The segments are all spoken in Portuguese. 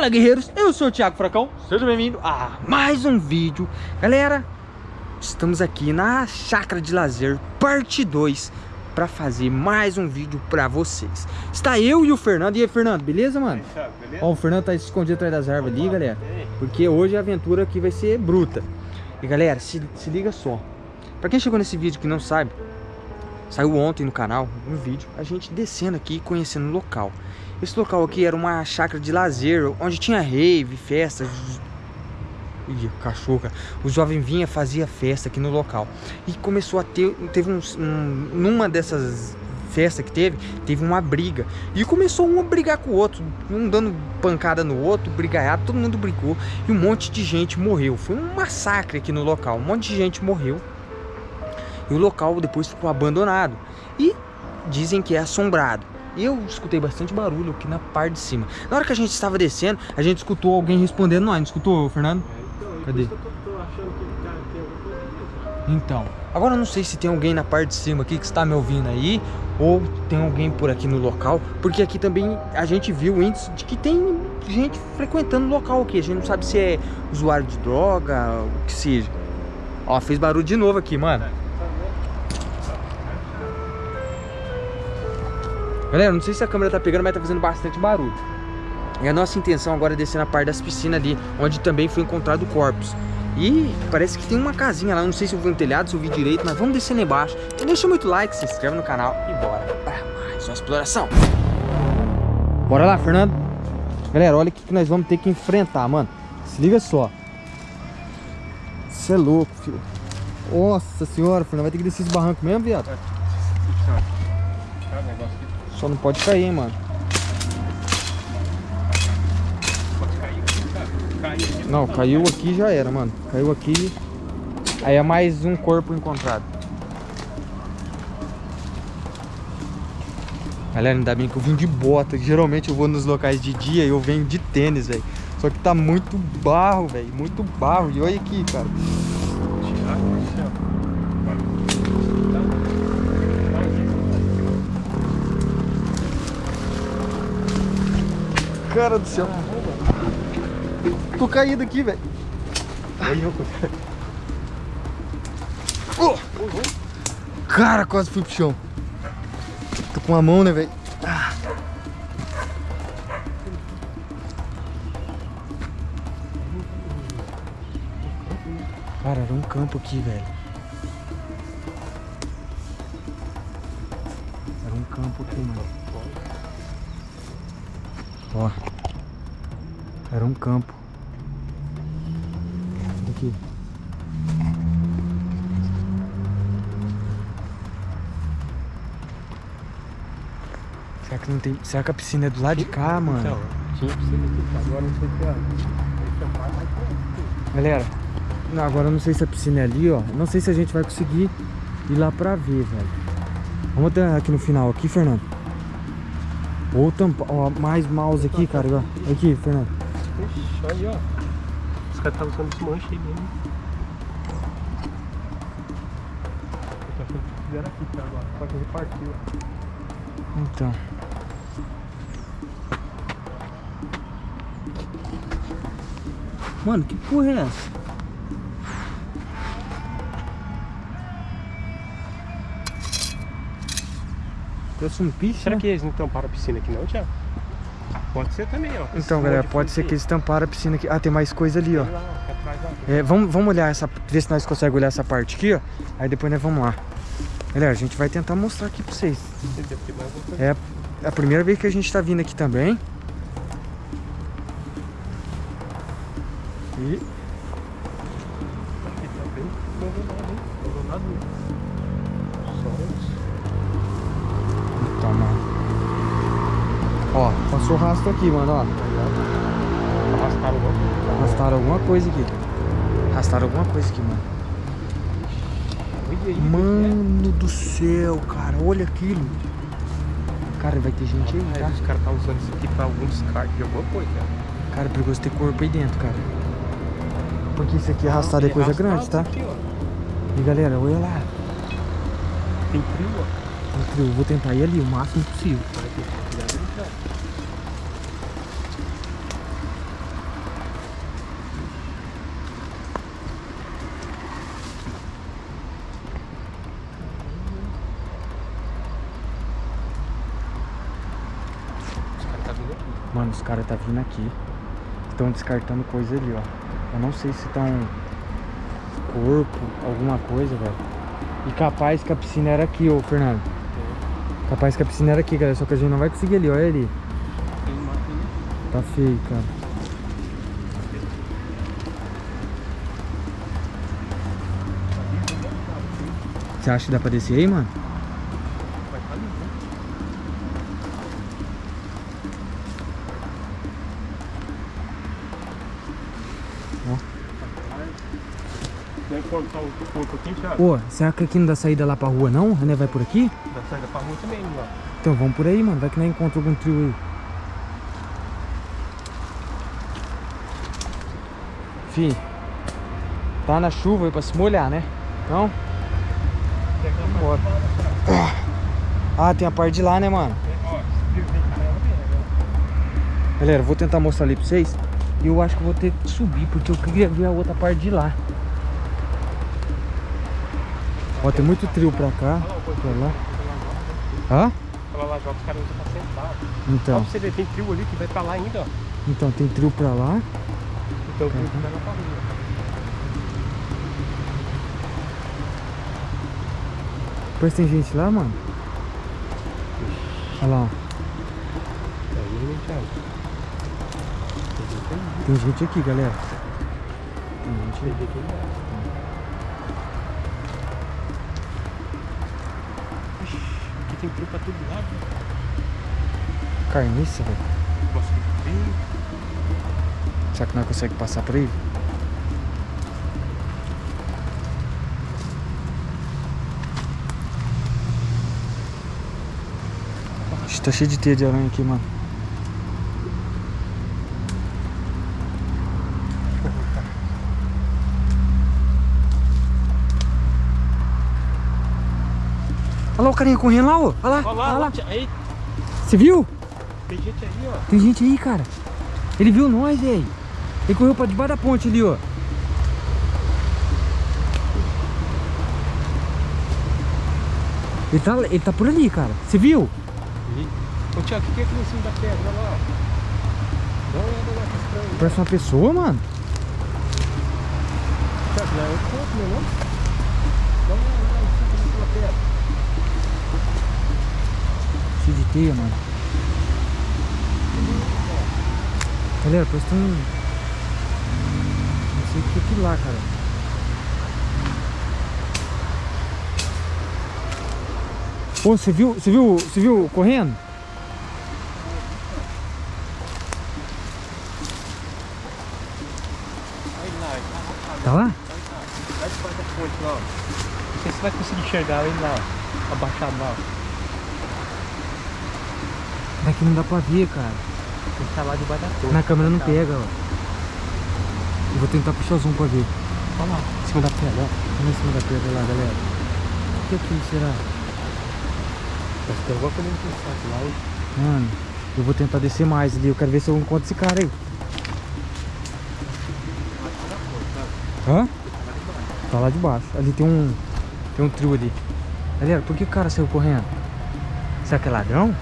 Fala guerreiros, eu sou o Thiago Fracão, seja bem-vindo a mais um vídeo. Galera, estamos aqui na Chácara de Lazer, parte 2 Pra fazer mais um vídeo pra vocês. Está eu e o Fernando, e aí Fernando, beleza mano? Beleza? Ó, o Fernando tá escondido atrás das árvores ali galera. Porque hoje a aventura aqui vai ser bruta. E galera, se, se liga só. Pra quem chegou nesse vídeo que não sabe Saiu ontem no canal um vídeo A gente descendo aqui e conhecendo o local esse local aqui era uma chácara de lazer, onde tinha rave, festas. Ih, cachorro, cara. O jovem vinha, fazia festa aqui no local. E começou a ter, teve um, um numa dessas festas que teve, teve uma briga. E começou um a brigar com o outro, um dando pancada no outro, brigaiado, todo mundo brigou. E um monte de gente morreu. Foi um massacre aqui no local, um monte de gente morreu. E o local depois ficou abandonado. E dizem que é assombrado. Eu escutei bastante barulho aqui na parte de cima. Na hora que a gente estava descendo, a gente escutou alguém respondendo nós. Não escutou, Fernando? É, então, Cadê? Então, agora eu não sei se tem alguém na parte de cima aqui que está me ouvindo aí Ou tem alguém por aqui no local Porque aqui também a gente viu o índice de que tem gente frequentando o local aqui A gente não sabe se é usuário de droga, o que seja Ó, fez barulho de novo aqui, mano Galera, não sei se a câmera tá pegando, mas tá fazendo bastante barulho. E a nossa intenção agora é descer na parte das piscinas ali, onde também foi encontrado corpos. E parece que tem uma casinha lá, não sei se eu vi um telhado, se eu vi direito, mas vamos descer lá embaixo. Então deixa muito like, se inscreve no canal e bora para mais uma exploração. Bora lá, Fernando. Galera, olha o que nós vamos ter que enfrentar, mano. Se liga só. Você é louco, filho. Nossa senhora, Fernando, vai ter que descer esse barranco mesmo, viado? É. Só não pode cair, mano. Não, caiu aqui já era, mano. Caiu aqui. Aí é mais um corpo encontrado. Galera, ainda bem que eu vim de bota. Geralmente eu vou nos locais de dia e eu venho de tênis, velho. Só que tá muito barro, velho. Muito barro. E olha aqui, cara. Cara do céu. Tô caído aqui, velho. Oh! Cara, quase fui pro chão. Tô com a mão, né, velho? Cara, era um campo aqui, velho. Era um campo aqui, mano. Ó. Era um campo. Aqui. Será que não tem. Será que a piscina é do lado de cá, mano? Então, tinha piscina aqui, agora não sei se é. Galera, não, agora eu não sei se a piscina é ali, ó. Não sei se a gente vai conseguir ir lá pra ver, velho. Vamos até aqui no final aqui, Fernando. Ou tampa, ó, mais mouse aqui, cara, ó. Aqui, Fernando. Ixi, aí, ó. Os caras estão usando esse manche aí mesmo. Eu tô achando que fizeram aqui, tá, agora. Só que repartiu, ó. Então. Mano, que porra é essa? Trouxe um piche, Será né? que eles não tamparam a piscina aqui não, Thiago? Pode ser também, ó. Então, galera, pode ser que eles tamparam a piscina aqui. Ah, tem mais coisa ali, ó. É, vamos, vamos olhar essa... Ver se nós conseguimos olhar essa parte aqui, ó. Aí depois nós vamos lá. Galera, a gente vai tentar mostrar aqui pra vocês. É a primeira vez que a gente tá vindo aqui também. E... Ó, passou rastro aqui, mano, ó. Arrastaram alguma coisa. Arrastaram alguma coisa aqui. Arrastaram alguma coisa aqui, mano. Mano do céu, cara. Olha aquilo. Cara, vai ter gente aí, tá? Os caras tá usando isso aqui pra algum descarte de alguma coisa, cara. Cara, é perigoso ter corpo aí dentro, cara. Porque isso aqui arrastado é coisa grande, tá? Aqui, e galera, olha lá. Tem frio, ó. Eu vou tentar ir ali o máximo possível. Mano, os caras tá vindo aqui. Estão descartando coisa ali, ó. Eu não sei se estão tá corpo, alguma coisa, velho. E capaz que a piscina era aqui, ô Fernando. Capaz que a piscina era aqui, galera. Só que a gente não vai conseguir ali, olha ali. Tá feio, cara. Você acha que dá pra descer aí, mano? Vai estar ali, né? Ó. Tem que Pô, será que aqui não dá saída lá pra rua, não? A vai por aqui? Da saída pra rua também, lá. Então vamos por aí, mano. Vai que nós encontra algum trio aí. Fih, tá na chuva aí pra se molhar, né? Então, cara. ah, tem a parte de lá, né, mano? Galera, vou tentar mostrar ali pra vocês. E eu acho que eu vou ter que subir, porque eu queria ver a outra parte de lá. Ó, tem muito trio pra cá, pra lá. Hã? Aquela lá joga os caras usam pra sentar. Ó, Então, pra você ver, tem trio ali que vai pra lá ainda, ó. então tem trio pra lá. Então o trio que vai lá pra rua. Parece que tem gente lá, mano. Olha lá, ó. Tem gente. Tem aqui, galera. Tem gente Tem tem trio pra todo lado. Carniça, velho. Será que nós conseguimos passar por aí? Tá cheio de teia de aranha aqui, mano. Lá o carinha correndo lá, ó. Olha lá, Olha lá, olha lá. Aí, Você viu? tem gente aí, ó. Tem gente aí, cara. Ele viu nós, velho. Ele correu pra debaixo da ponte ali, ó. Ele tá, ele tá por ali, cara. Você viu? E- Ô Tiago, o que que é aqui em cima da pedra? Olha lá. Dá uma olhada lá, que estranho. Parece uma pessoa, mano. Tiago, não é outro ponto, não é não? Dá uma olhada lá em cima daquela pedra. Cheio de teia, mano. Galera, parece que tem. Não sei o que é aquilo lá, cara. Ô, você viu, você viu, você viu correndo? Tá lá? Vai debaixo da ponte lá, ó. Não sei se vai conseguir enxergar ele lá, ó. Abaixado lá, ó. Daqui não dá pra ver, cara. Ele tá lá debaixo da ponte. Na câmera não Tá. pega, ó. Eu vou tentar puxar o zoom pra ver. Olha lá, em cima da pedra, ó. Vamos em cima da pedra lá, galera. O que é aquilo será? Parece que tem alguma coisa interessante lá, hein? Mano, eu vou tentar descer mais ali. Eu quero ver se eu encontro esse cara aí. Hã? Tá lá de baixo. Ali tem um. Tem um trio ali. Galera, por que o cara saiu correndo? Será que é ladrão?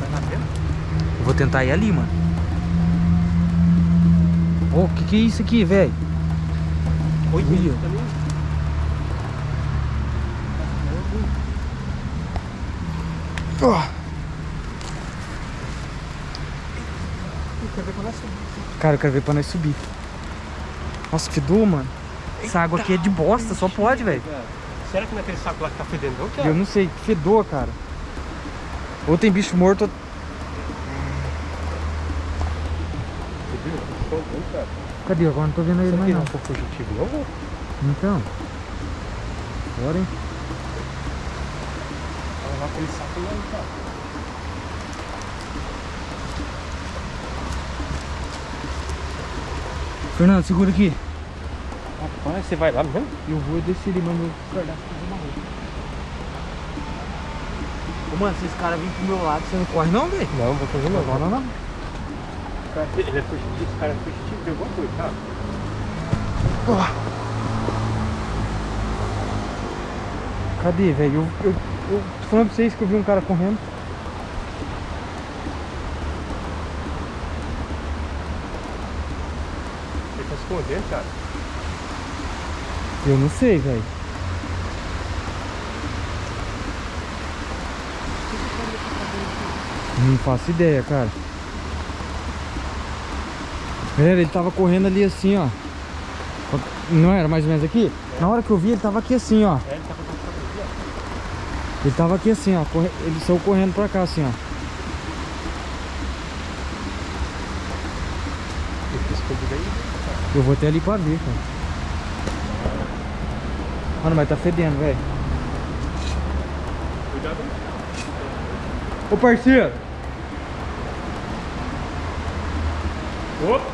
Vai lá dentro? Eu vou tentar ir ali, mano. Ô, que que é isso aqui, velho? Oi, Ui, ó. Cara, eu quero ver pra nós subir. Nossa, fedor, mano. Essa água aqui é de bosta, só pode, velho. Será que não é aquele saco lá que tá fedendo, não, Eu Thiago? não sei, que fedor, cara. Ou tem bicho morto, ou... viu? Cara. Cadê? Agora não tô vendo ele mais que não. não foi fugitivo, não? Então. Bora, hein? Vai levar aquele saco lá, cara. Fernando, segura aqui. Rapaz, você vai lá mesmo? Eu vou descer ele, mas meu cardápio tá maluco. Ô, mano, se esse cara vir pro meu lado, você não corre não, velho? Não, vou fazer Não, não, não. Cara, Ele é fugitivo, esse cara é fugitivo de alguma coisa, tá? Cadê, velho? Eu, eu, eu tô falando pra vocês que eu vi um cara correndo. Ele tá escondendo, cara. Eu não sei, velho. Não faço ideia, cara. Galera, ele tava correndo ali assim, ó. Não era mais ou menos aqui? Na hora que eu vi, ele tava aqui assim, ó. É, ele fazendo aqui, ó. Ele tava aqui assim, ó. corre- Ele saiu correndo pra cá, assim, ó. Eu vou até ali pra ver, cara. Mano, mas tá fedendo, velho. Cuidado. Ô, parceiro. Opa!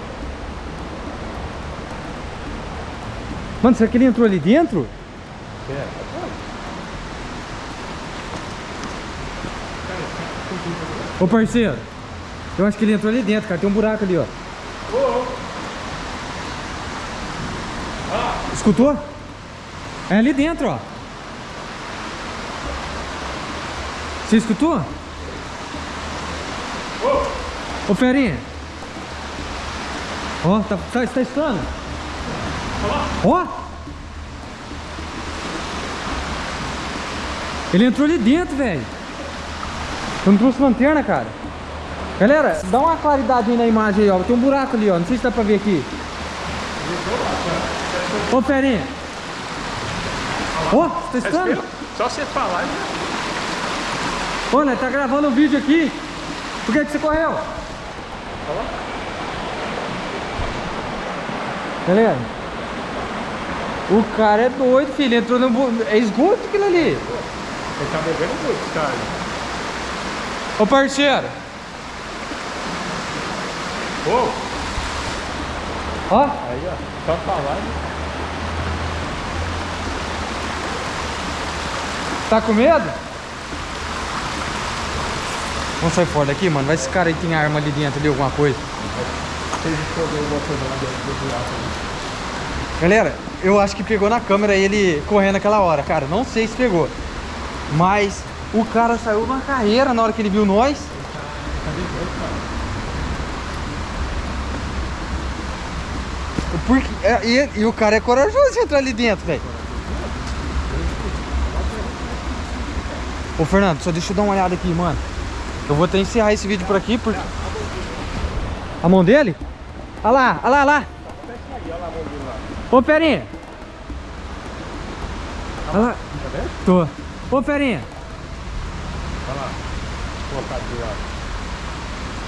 Mano, será que ele entrou ali dentro? É. Ô, parceiro. Eu acho que ele entrou ali dentro, cara. Tem um buraco ali, ó. Escutou? É ali dentro, ó. Você escutou? Ô, Ferinha. Ó, tá, tá, tá escutando? Ó. Ele entrou ali dentro, velho. Eu não trouxe lanterna, cara. Galera, dá uma claridade aí na imagem aí, ó. Tem um buraco ali, ó. Não sei se dá pra ver aqui. Ô, Ferinha. Ó, você tá escutando? Só você falar. né? Olha, tá gravando um vídeo aqui. Por que, que você correu? Galera, o cara é doido, filho. Entrou no. É esgoto aquilo ali. Ele tá bebendo muito, cara. Ô parceiro, Ô, ó. aí, ó. Só falar. né? Tá com medo? Vamos sair fora daqui, mano. Vai esse cara aí tem arma ali dentro, ali, alguma coisa. Se ele esconder alguma coisa lá dentro do buraco. né? Galera, eu acho que pegou na câmera ele correndo aquela hora, cara. Não sei se pegou. Mas o cara saiu na carreira na hora que ele viu nós. Porque, é, e, e o cara é corajoso de entrar ali dentro, velho. Ô Fernando, só deixa eu dar uma olhada aqui, mano. Eu vou até encerrar esse vídeo por aqui, porque... A mão dele? Olha lá, olha lá, olha lá. Ô, Ferinha. Olha lá. Tá vendo? Tô. Ô, Ferinha. Olha lá. Vou colocar do lado.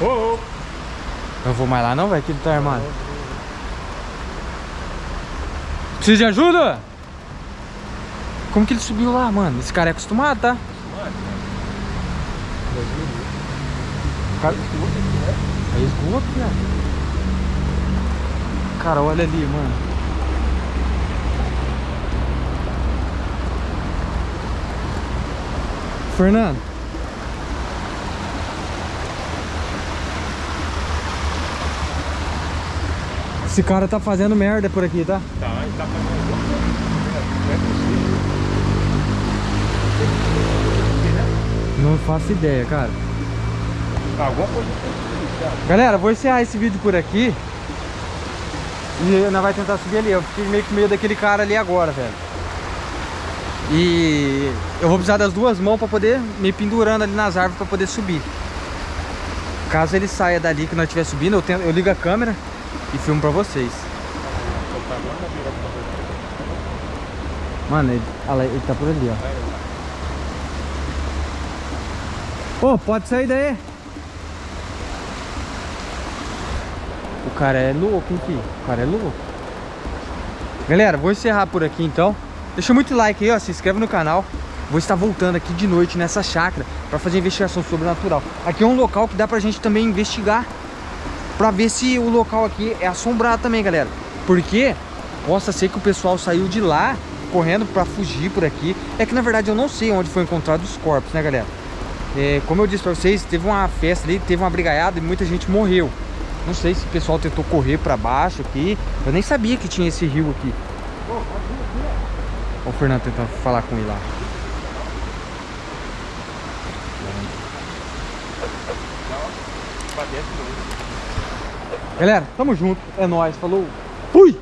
Ô, ô. Não vou mais lá não, velho, que ele tá armado. Precisa de ajuda? Como que ele subiu lá, mano? Esse cara é acostumado, tá? Cara... É esgoto, velho. Cara, olha ali, mano. Fernando. Esse cara tá fazendo merda por aqui, tá? Tá, ele tá fazendo. Não faço ideia, cara. Tá, coisa. Galera, vou encerrar esse vídeo por aqui. E nós vai tentar subir ali. Eu fiquei meio com medo daquele cara ali agora, velho. E eu vou precisar das duas mãos pra poder me pendurando ali nas árvores pra poder subir. Caso ele saia dali que nós estiver subindo, eu, tento- eu ligo a câmera e filmo pra vocês. Mano, ele, olha ele tá por ali, ó. Ô, pode sair daí. O cara é louco, hein, filho? O cara é louco. Galera, vou encerrar por aqui então. Deixa muito like aí, ó. Se inscreve no canal. Vou estar voltando aqui de noite nessa chácara para fazer investigação sobrenatural. Aqui é um local que dá pra gente também investigar. Pra ver se o local aqui é assombrado também, galera. Porque possa ser que o pessoal saiu de lá correndo pra fugir por aqui. É que na verdade eu não sei onde foi encontrado os corpos, né, galera? É, como eu disse pra vocês, teve uma festa ali, teve uma brigaiada e muita gente morreu. Não sei se o pessoal tentou correr pra baixo aqui. Eu nem sabia que tinha esse rio aqui. Olha o Fernando tentando falar com ele lá. Galera, tamo junto. É nóis. Falou. Fui!